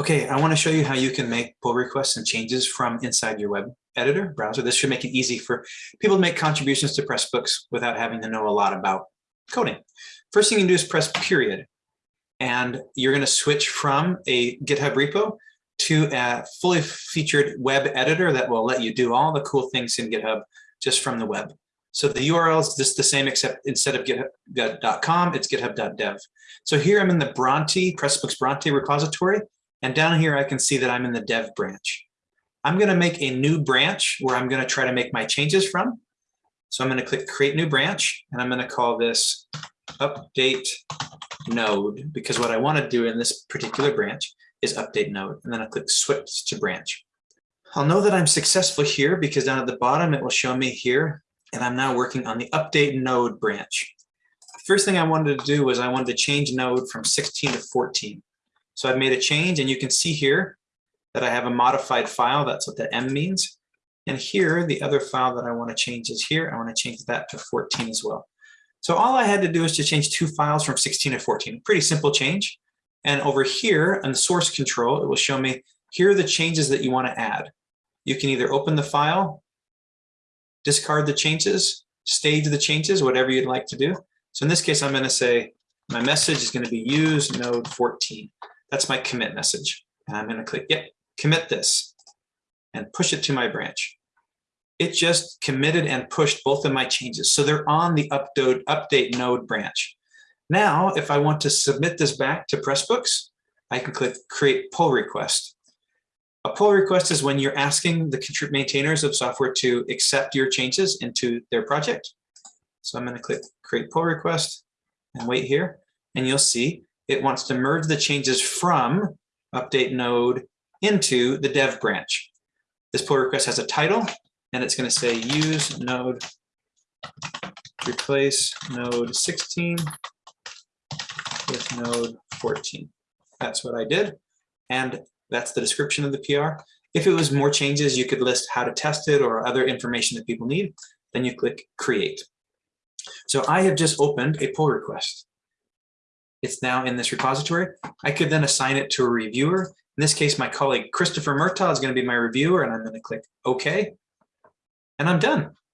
Okay, I want to show you how you can make pull requests and changes from inside your web editor browser. This should make it easy for people to make contributions to Pressbooks without having to know a lot about coding. First thing you can do is press period. And you're going to switch from a GitHub repo to a fully featured web editor that will let you do all the cool things in GitHub just from the web. So the URL is just the same, except instead of github.com, it's github.dev. So here I'm in the Bronte, Pressbooks Bronte repository, and down here, I can see that I'm in the dev branch. I'm going to make a new branch where I'm going to try to make my changes from. So I'm going to click create new branch and I'm going to call this update node because what I want to do in this particular branch is update node and then I click switch to branch. I'll know that I'm successful here because down at the bottom it will show me here and I'm now working on the update node branch. The First thing I wanted to do was I wanted to change node from 16 to 14. So I've made a change and you can see here that I have a modified file. That's what the M means. And here, the other file that I want to change is here. I want to change that to 14 as well. So all I had to do is to change two files from 16 to 14. Pretty simple change. And over here on the source control, it will show me here are the changes that you want to add. You can either open the file, discard the changes, stage the changes, whatever you'd like to do. So in this case, I'm going to say my message is going to be use node 14. That's my commit message. And I'm going to click, yep, commit this and push it to my branch. It just committed and pushed both of my changes. So they're on the update, update node branch. Now, if I want to submit this back to Pressbooks, I can click create pull request. A pull request is when you're asking the maintainers of software to accept your changes into their project. So I'm going to click create pull request and wait here. And you'll see it wants to merge the changes from update node into the dev branch. This pull request has a title and it's going to say use node replace node 16 with node 14. That's what I did. And that's the description of the PR. If it was more changes, you could list how to test it or other information that people need. Then you click create. So I have just opened a pull request. It's now in this repository. I could then assign it to a reviewer. In this case, my colleague Christopher Murtaugh is going to be my reviewer, and I'm going to click OK. And I'm done.